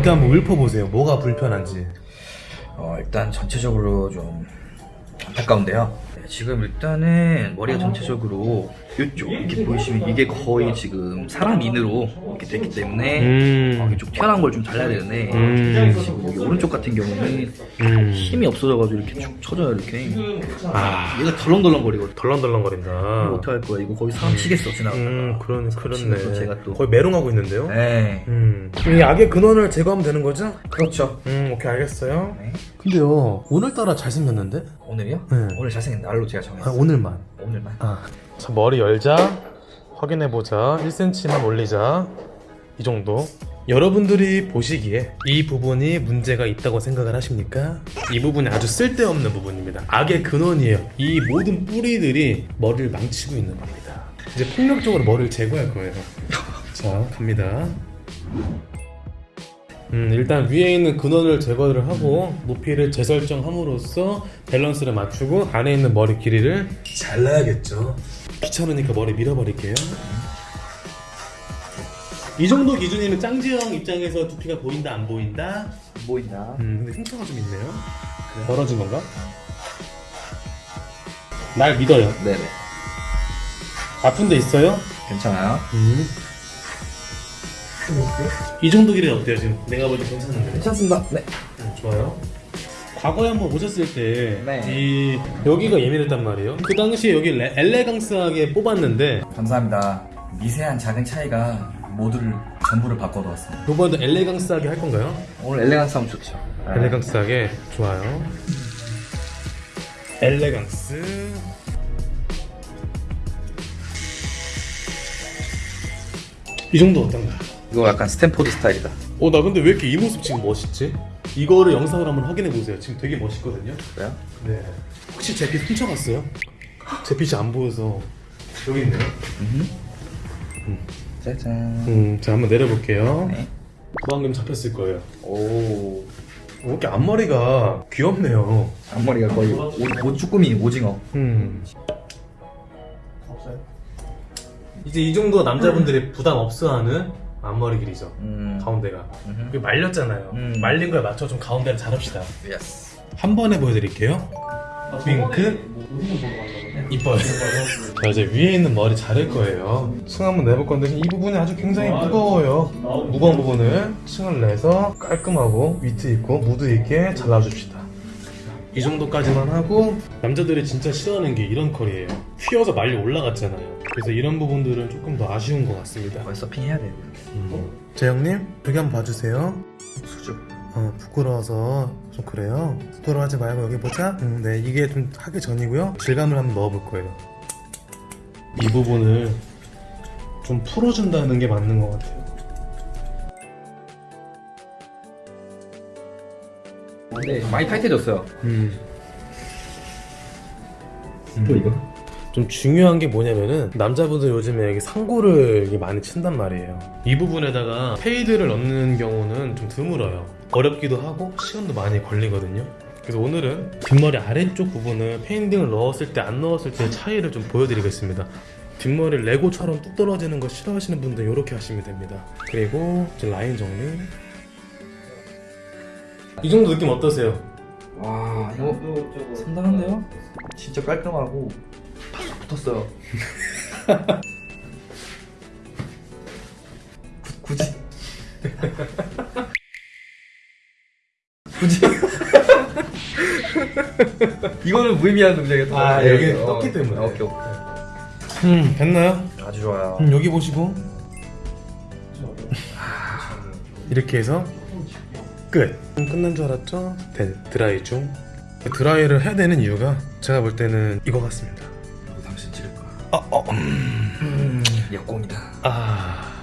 어디 한번 읊어보세요. 뭐가 불편한지. 어, 일단 전체적으로 좀 안타까운데요. 네, 지금 일단은 머리가 전체적으로 이쪽 이렇게 보이시면 이게 거의 지금 사람 인으로 이렇게 됐기 때문에 음. 어, 이쪽 튀어나온 걸 좀 잘라야 되는데 음. 지금 여기 오른쪽 같은 경우는 음. 힘이 없어져가지고 이렇게 축 쳐져요 이렇게. 아, 얘가 덜렁덜렁거리거든. 덜렁덜렁거린다. 이거 어떻게 할 거야? 이거 거의 사람 치겠어 지나가다가. 음, 또 그렇네. 제가 또. 거의 메롱하고 있는데요? 네. 음. 이 악의 근원을 제거하면 되는 거죠? 그렇죠. 음, 오케이, 알겠어요. 네. 근데요, 오늘따라 잘생겼는데? 오늘이요? 네. 오늘 잘생긴 날로 제가 아, 정했어요. 오늘만. 오늘만. 아. 자, 머리 열자. 확인해보자. 1cm만 올리자. 이 정도. 여러분들이 보시기에 이 부분이 문제가 있다고 생각을 하십니까? 이 부분이 아주 쓸데없는 부분입니다. 악의 근원이에요. 이 모든 뿌리들이 머리를 망치고 있는 겁니다. 이제 폭력적으로 머리를 제거할 거예요. 자, 갑니다. 음, 일단 위에 있는 근원을 제거를 하고 높이를 재설정함으로써 밸런스를 맞추고 안에 있는 머리 길이를 잘라야겠죠. 귀찮으니까 머리 밀어버릴게요. 이 정도 기준이면 짱지형 입장에서 두피가 보인다 안 보인다? 뭐 있나? 음, 근데 흉터가 좀 있네요. 벌어진 건가? 날 믿어요. 네네. 아픈 데 있어요? 괜찮아요. 음. 이 정도 길이 어때요 지금? 내가 보기 괜찮은데. 괜찮습니다. 네. 음, 좋아요. 과거에 한번 오셨을 때, 네. 이 여기가 예민했단 말이에요. 그 당시에 여기 레- 엘레강스하게 뽑았는데 감사합니다. 미세한 작은 차이가 모두를 전부를 바꿔놓았습니다. 이번에도 엘레강스하게 할 건가요? 오늘 엘레강스 하면 좋죠. 엘레강스하게 좋아요. 엘레강스. 이 정도 어떤가? 이거 약간 스탠포드 스타일이다. 어, 나 근데 왜 이렇게 이 모습 지금 멋있지? 이거를 영상으로 한번 확인해 보세요. 지금 되게 멋있거든요. 그래요? 네. 혹시 제 빗 훔쳐갔어요? 제 빗이 안 보여서 여기 있네요. 짜잔. 음, 자 한번 내려볼게요. 네. 볼륨감 잡혔을 거예요. 오. 어, 이렇게 앞머리가 귀엽네요. 앞머리가 거의 오, 오 쭈꾸미 오징어. 음. 이제 이 정도 남자분들이 부담 없어하는 앞머리 길이죠. 음. 가운데가. 음흠. 이게 말렸잖아요. 음. 말린 거에 맞춰 좀 가운데를 자릅시다. yes. 한 번에 보여드릴게요. 윙크. 이뻐요. 자 이제 위에 있는 머리 자를 거예요. 층 한번 내볼 건데 이 부분이 아주 굉장히 무거워요. 무거운 부분을 층을 내서 깔끔하고 위트 있고 무드 있게 잘라줍시다. 이 정도까지만 하고 남자들이 진짜 싫어하는 게 이런 컬이에요. 휘어서 말리 올라갔잖아요. 그래서 이런 부분들은 조금 더 아쉬운 것 같습니다. 거의 서핑 해야 돼. 재영님 여기 한번 봐주세요. 수줍. 어, 부끄러워서 좀 그래요. 부끄러워하지 말고 여기 보자. 음, 네, 이게 좀 하기 전이고요. 질감을 한번 넣어볼 거예요. 이 부분을 좀 풀어준다는 게 맞는 것 같아요. 근데 많이 타이트해졌어요. 음. 또 이거? 좀 중요한 게 뭐냐면은 남자분들 요즘에 상고를 많이 친단 말이에요. 이 부분에다가 fade를 넣는 경우는 좀 드물어요. 어렵기도 하고 시간도 많이 걸리거든요. 그래서 오늘은 뒷머리 아래쪽 부분을 fading을 넣었을 때 안 넣었을 때 차이를 좀 보여드리겠습니다. 뒷머리 레고처럼 뚝 떨어지는 거 싫어하시는 분들 이렇게 하시면 됩니다. 그리고 라인 정리. 이 정도 느낌 어떠세요? 와 이거 상당한데요? 진짜 깔끔하고 팍 붙었어요. 구- 굳이 굳이 이거는 무의미한 동작이었던 것 아, 같아요. 여기 어, 떴기 때문에. 오케이 오케이 음, 됐나요? 아주 좋아요. 음, 여기 보시고 이렇게 해서 끝. 음, 끝난 줄 알았죠? 네, 드라이 중. 드라이를 해야 되는 이유가 제가 볼 때는 이거 같습니다. 나도 당신 찌를 거야. 아, 어, 음, 음, 역공이다. 아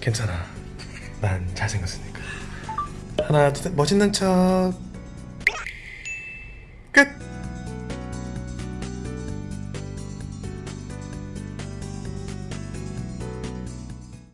괜찮아. 난 잘생겼으니까. 하나 둘 셋. 멋있는 척. 끝